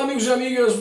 Amigos e amigas,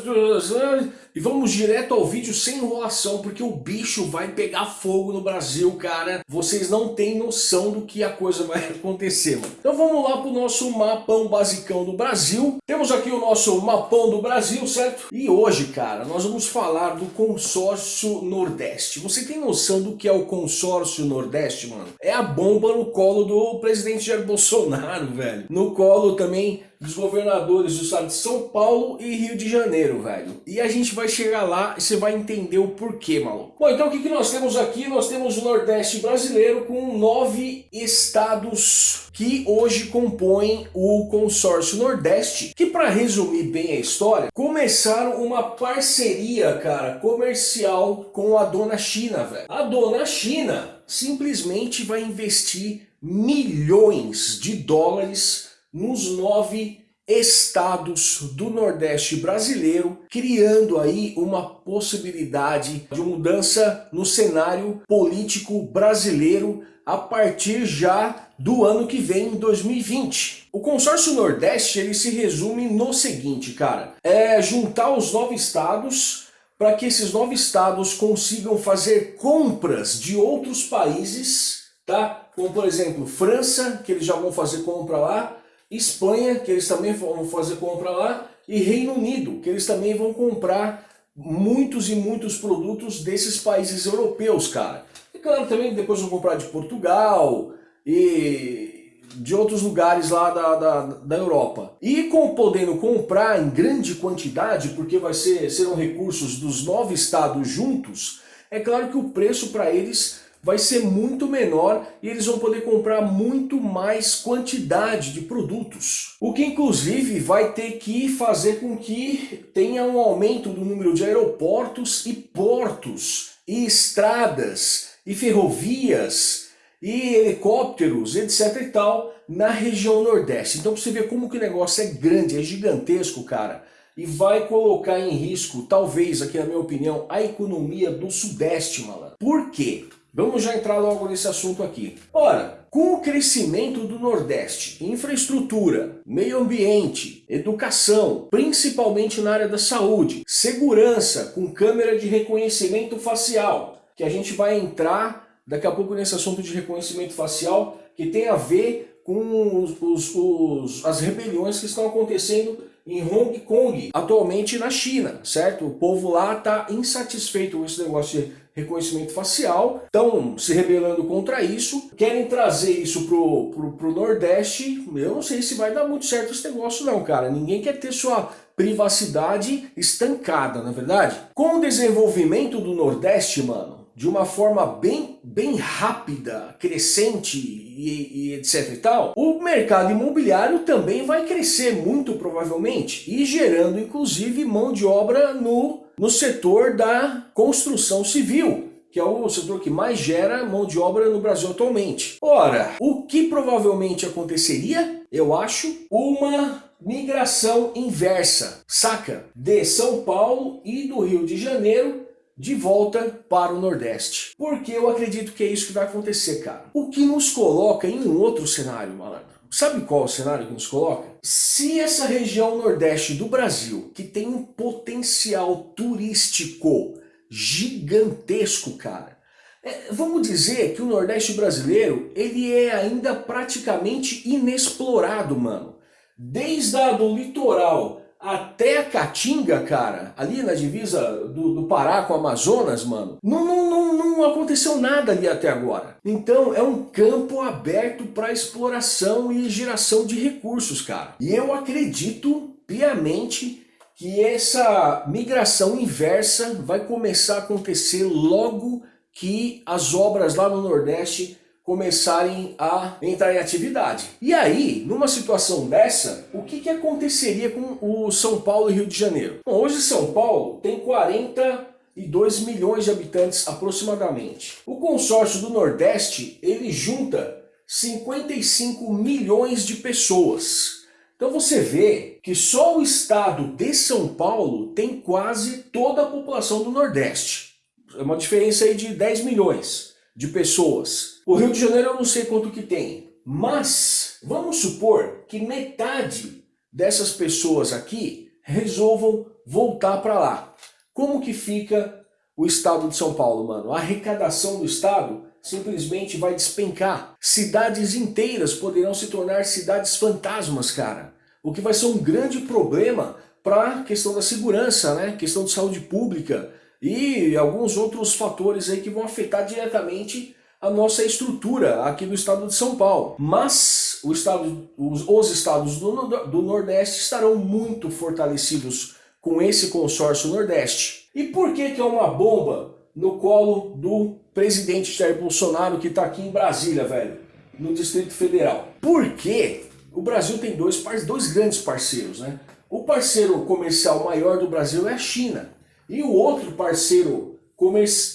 e vamos direto ao vídeo sem enrolação, porque o bicho vai pegar fogo no Brasil, cara. Vocês não têm noção do que a coisa vai acontecer, mano. Então vamos lá pro nosso mapão basicão do Brasil. Temos aqui o nosso mapão do Brasil, certo? E hoje, cara, nós vamos falar do consórcio Nordeste. Você tem noção do que é o consórcio Nordeste, mano? É a bomba no colo do presidente Jair Bolsonaro, velho. No colo também dos governadores do estado de São Paulo e Rio de Janeiro, velho. E a gente vai chegar lá e você vai entender o porquê, maluco. Bom, então o que, que nós temos aqui? Nós temos o Nordeste brasileiro com nove estados que hoje compõem o consórcio Nordeste, que para resumir bem a história, começaram uma parceria, cara, comercial com a dona China, velho. A dona China simplesmente vai investir milhões de dólares nos nove estados do Nordeste brasileiro, criando aí uma possibilidade de mudança no cenário político brasileiro a partir já do ano que vem, 2020. O consórcio Nordeste ele se resume no seguinte, cara, é juntar os nove estados para que esses nove estados consigam fazer compras de outros países, tá? Como por exemplo, França, que eles já vão fazer compra lá, Espanha, que eles também vão fazer compra lá, e Reino Unido, que eles também vão comprar muitos e muitos produtos desses países europeus, cara. E claro, também depois vão comprar de Portugal e de outros lugares lá da, da, da Europa. E com, podendo comprar em grande quantidade, porque vai ser, serão recursos dos nove estados juntos, é claro que o preço para eles vai ser muito menor e eles vão poder comprar muito mais quantidade de produtos. O que inclusive vai ter que fazer com que tenha um aumento do número de aeroportos e portos, e estradas, e ferrovias, e helicópteros, etc e tal, na região Nordeste. Então você vê como que o negócio é grande, é gigantesco, cara. E vai colocar em risco, talvez, aqui na minha opinião, a economia do Sudeste, malandro. Por quê? Vamos já entrar logo nesse assunto aqui. Ora, com o crescimento do Nordeste, infraestrutura, meio ambiente, educação, principalmente na área da saúde, segurança com câmera de reconhecimento facial, que a gente vai entrar daqui a pouco nesse assunto de reconhecimento facial, que tem a ver com os, os, os, as rebeliões que estão acontecendo em Hong Kong, atualmente na China, certo? O povo lá está insatisfeito com esse negócio de reconhecimento facial, estão se rebelando contra isso, querem trazer isso pro, pro, pro Nordeste, eu não sei se vai dar muito certo esse negócio não, cara, ninguém quer ter sua privacidade estancada, na é verdade? Com o desenvolvimento do Nordeste, mano, de uma forma bem, bem rápida, crescente e, e, etc e tal, o mercado imobiliário também vai crescer muito provavelmente e gerando inclusive mão de obra no no setor da construção civil, que é o setor que mais gera mão de obra no Brasil atualmente. Ora, o que provavelmente aconteceria? Eu acho uma migração inversa, saca? De São Paulo e do Rio de Janeiro de volta para o Nordeste. Porque eu acredito que é isso que vai acontecer, cara. O que nos coloca em um outro cenário, malandro. Sabe qual é o cenário que nos coloca? Se essa região nordeste do Brasil, que tem um potencial turístico gigantesco, cara, é, vamos dizer que o nordeste brasileiro, ele é ainda praticamente inexplorado, mano. Desde a do litoral até a Caatinga, cara, ali na divisa do, do Pará com o Amazonas, mano, não, não, não, não aconteceu nada ali até agora. Então é um campo aberto para exploração e geração de recursos, cara. E eu acredito piamente que essa migração inversa vai começar a acontecer logo que as obras lá no Nordeste começarem a entrar em atividade. E aí, numa situação dessa, o que, que aconteceria com o São Paulo e Rio de Janeiro? Bom, hoje São Paulo tem 42 milhões de habitantes aproximadamente. O consórcio do Nordeste, ele junta 55 milhões de pessoas. Então você vê que só o estado de São Paulo tem quase toda a população do Nordeste. É uma diferença aí de 10 milhões de pessoas. O Rio de Janeiro eu não sei quanto que tem, mas vamos supor que metade dessas pessoas aqui resolvam voltar para lá. Como que fica o estado de São Paulo, mano? A arrecadação do estado simplesmente vai despencar. Cidades inteiras poderão se tornar cidades fantasmas, cara. O que vai ser um grande problema para a questão da segurança, né? Questão de saúde pública e alguns outros fatores aí que vão afetar diretamente a nossa estrutura aqui do estado de São Paulo. Mas estado, os, os estados do, do Nordeste estarão muito fortalecidos com esse consórcio Nordeste. E por que que é uma bomba no colo do presidente Jair Bolsonaro que está aqui em Brasília, velho? No Distrito Federal. Porque o Brasil tem dois, dois grandes parceiros, né? O parceiro comercial maior do Brasil é a China. E o outro parceiro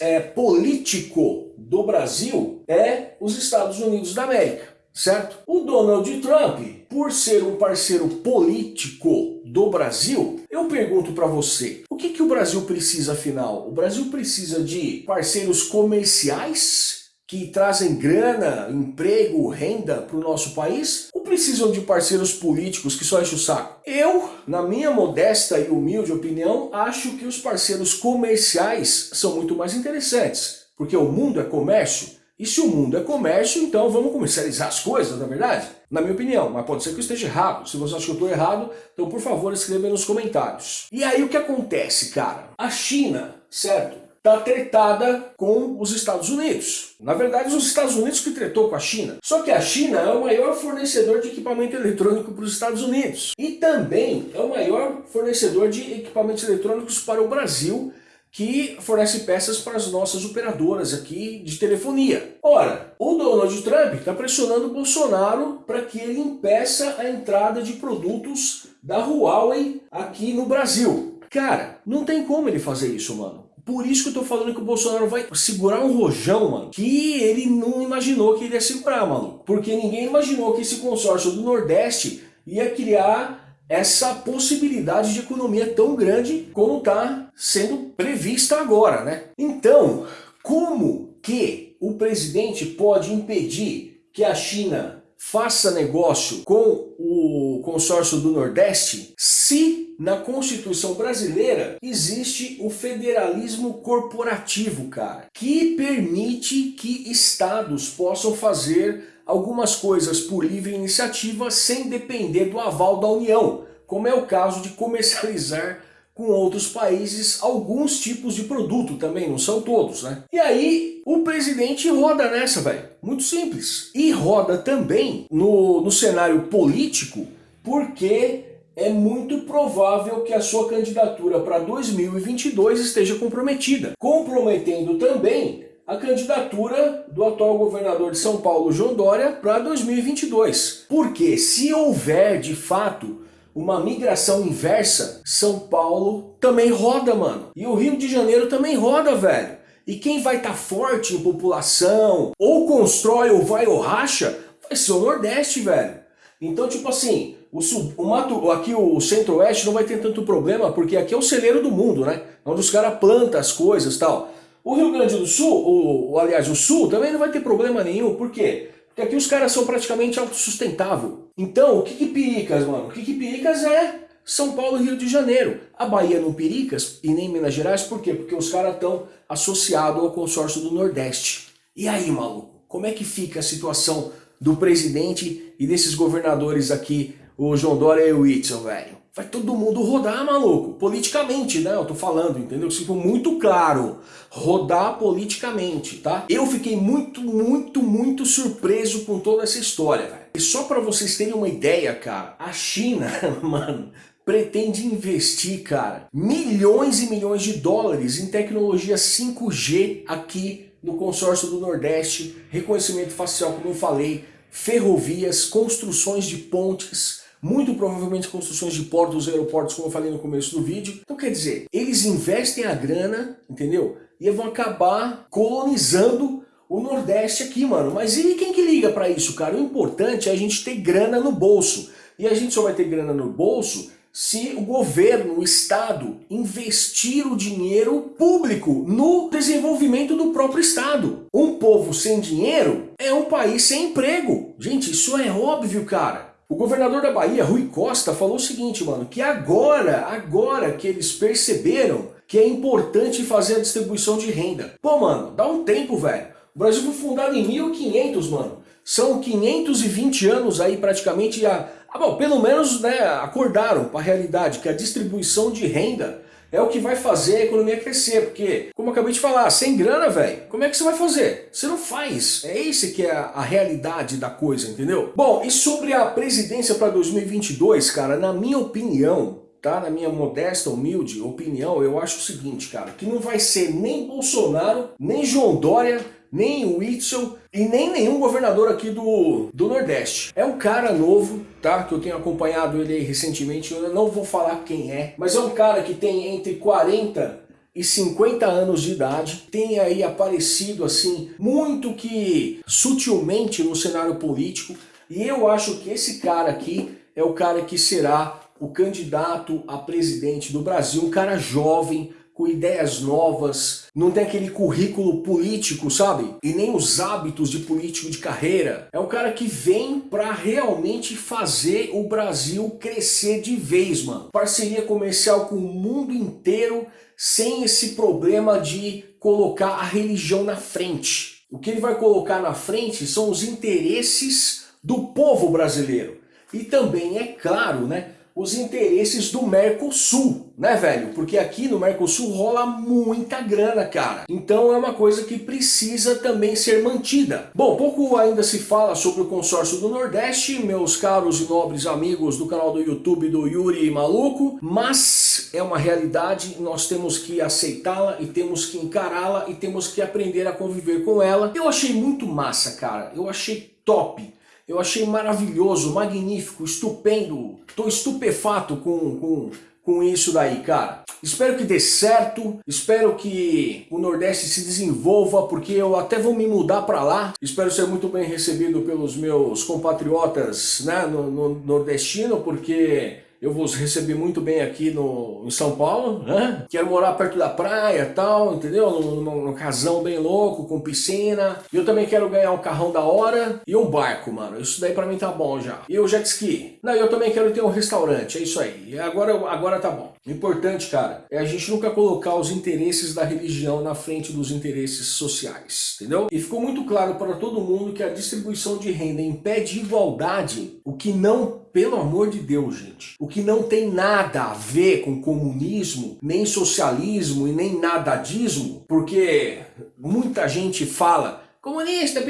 é, político do Brasil é os Estados Unidos da América, certo? O Donald Trump, por ser um parceiro político do Brasil, eu pergunto para você, o que, que o Brasil precisa afinal? O Brasil precisa de parceiros comerciais que trazem grana, emprego, renda para o nosso país? Ou precisam de parceiros políticos que só enchem o saco? Eu, na minha modesta e humilde opinião, acho que os parceiros comerciais são muito mais interessantes. Porque o mundo é comércio, e se o mundo é comércio, então vamos comercializar as coisas, na é verdade? Na minha opinião, mas pode ser que eu esteja errado. Se você acha que eu estou errado, então por favor escreva nos comentários. E aí o que acontece, cara? A China, certo? está tretada com os Estados Unidos. Na verdade, os Estados Unidos que tretou com a China. Só que a China é o maior fornecedor de equipamento eletrônico para os Estados Unidos. E também é o maior fornecedor de equipamentos eletrônicos para o Brasil, que fornece peças para as nossas operadoras aqui de telefonia. Ora, o Donald Trump está pressionando o Bolsonaro para que ele impeça a entrada de produtos da Huawei aqui no Brasil. Cara, não tem como ele fazer isso, mano. Por isso que eu tô falando que o Bolsonaro vai segurar um rojão, mano, que ele não imaginou que ele ia segurar, mano. Porque ninguém imaginou que esse consórcio do Nordeste ia criar essa possibilidade de economia tão grande como está sendo prevista agora, né? Então, como que o presidente pode impedir que a China faça negócio com o consórcio do Nordeste se na Constituição brasileira existe o federalismo corporativo, cara, que permite que estados possam fazer algumas coisas por livre iniciativa sem depender do aval da União, como é o caso de comercializar com outros países alguns tipos de produto também, não são todos, né? E aí o presidente roda nessa, velho. Muito simples. E roda também no, no cenário político porque é muito provável que a sua candidatura para 2022 esteja comprometida. Comprometendo também a candidatura do atual governador de São Paulo, João Dória, para 2022. Porque se houver, de fato, uma migração inversa, São Paulo também roda, mano. E o Rio de Janeiro também roda, velho. E quem vai estar tá forte em população, ou constrói ou vai ou racha, vai ser o Nordeste, velho. Então, tipo assim, o, sul, o mato, aqui o Centro-Oeste não vai ter tanto problema, porque aqui é o celeiro do mundo, né? Onde os caras plantam as coisas tal. O Rio Grande do Sul, o, aliás, o Sul também não vai ter problema nenhum, por quê? Porque aqui os caras são praticamente autossustentável. Então, o que que pericas, mano? O que que pericas é São Paulo e Rio de Janeiro. A Bahia não pericas e nem Minas Gerais, por quê? Porque os caras estão associados ao consórcio do Nordeste. E aí, maluco? Como é que fica a situação do presidente e desses governadores aqui, o João Dória e o Whitson, velho? vai todo mundo rodar, maluco. Politicamente, né? Eu tô falando, entendeu? Isso ficou muito claro. Rodar politicamente, tá? Eu fiquei muito, muito, muito surpreso com toda essa história, velho. E só pra vocês terem uma ideia, cara, a China, mano, pretende investir, cara, milhões e milhões de dólares em tecnologia 5G aqui no consórcio do Nordeste, reconhecimento facial, como eu falei, ferrovias, construções de pontes, muito provavelmente construções de portos aeroportos, como eu falei no começo do vídeo. Então quer dizer, eles investem a grana, entendeu? E vão acabar colonizando o Nordeste aqui, mano. Mas e quem que liga para isso, cara? O importante é a gente ter grana no bolso. E a gente só vai ter grana no bolso se o governo, o Estado, investir o dinheiro público no desenvolvimento do próprio Estado. Um povo sem dinheiro é um país sem emprego. Gente, isso é óbvio, cara. O governador da Bahia, Rui Costa, falou o seguinte, mano, que agora, agora que eles perceberam que é importante fazer a distribuição de renda. Pô, mano, dá um tempo, velho. O Brasil foi fundado em 1500, mano. São 520 anos aí praticamente a... Ah, bom, pelo menos né, acordaram para a realidade que a distribuição de renda é o que vai fazer a economia crescer, porque, como eu acabei de falar, sem grana, velho, como é que você vai fazer? Você não faz. É esse que é a, a realidade da coisa, entendeu? Bom, e sobre a presidência para 2022, cara, na minha opinião, tá? Na minha modesta, humilde opinião, eu acho o seguinte, cara, que não vai ser nem Bolsonaro, nem João Dória, nem o Whitson e nem nenhum governador aqui do, do Nordeste. É um cara novo, tá? Que eu tenho acompanhado ele recentemente, eu não vou falar quem é, mas é um cara que tem entre 40 e 50 anos de idade, tem aí aparecido assim, muito que sutilmente no cenário político, e eu acho que esse cara aqui é o cara que será o candidato a presidente do Brasil, um cara jovem, com ideias novas, não tem aquele currículo político, sabe? E nem os hábitos de político de carreira. É um cara que vem para realmente fazer o Brasil crescer de vez, mano. Parceria comercial com o mundo inteiro, sem esse problema de colocar a religião na frente. O que ele vai colocar na frente são os interesses do povo brasileiro. E também, é claro, né, os interesses do Mercosul, né, velho? Porque aqui no Mercosul rola muita grana, cara. Então é uma coisa que precisa também ser mantida. Bom, pouco ainda se fala sobre o consórcio do Nordeste, meus caros e nobres amigos do canal do YouTube do Yuri Maluco, mas é uma realidade, nós temos que aceitá-la e temos que encará-la e temos que aprender a conviver com ela. Eu achei muito massa, cara. Eu achei top eu achei maravilhoso, magnífico, estupendo. Estou estupefato com, com, com isso daí, cara. Espero que dê certo, espero que o Nordeste se desenvolva, porque eu até vou me mudar para lá. Espero ser muito bem recebido pelos meus compatriotas né, no, no nordestino, porque eu vou receber muito bem aqui no, em São Paulo, né? Quero morar perto da praia tal, entendeu? Num, num, casão bem louco, com piscina. E eu também quero ganhar um carrão da hora e um barco, mano. Isso daí pra mim tá bom já. E o jet ski. Não, eu também quero ter um restaurante, é isso aí. Agora, agora tá bom. O importante, cara, é a gente nunca colocar os interesses da religião na frente dos interesses sociais, entendeu? E ficou muito claro para todo mundo que a distribuição de renda impede igualdade, o que não pelo amor de Deus, gente, o que não tem nada a ver com comunismo, nem socialismo e nem nadadismo, porque muita gente fala comunista,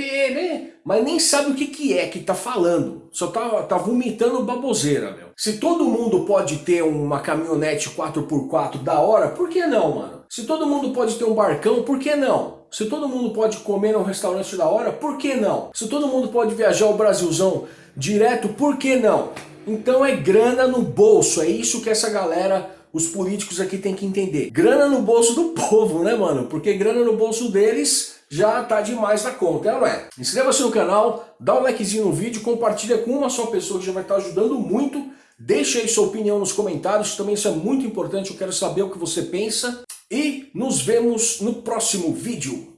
mas nem sabe o que, que é que tá falando. Só tá, tá vomitando baboseira, meu. Se todo mundo pode ter uma caminhonete 4x4 da hora, por que não, mano? Se todo mundo pode ter um barcão, por que não? Se todo mundo pode comer num restaurante da hora, por que não? Se todo mundo pode viajar o Brasilzão direto, por que não? Então é grana no bolso, é isso que essa galera, os políticos aqui tem que entender. Grana no bolso do povo, né mano? Porque grana no bolso deles já tá demais na conta, é não é? Inscreva-se no canal, dá um likezinho no vídeo, compartilha com uma só pessoa que já vai estar ajudando muito. Deixe aí sua opinião nos comentários, também isso é muito importante, eu quero saber o que você pensa. E nos vemos no próximo vídeo.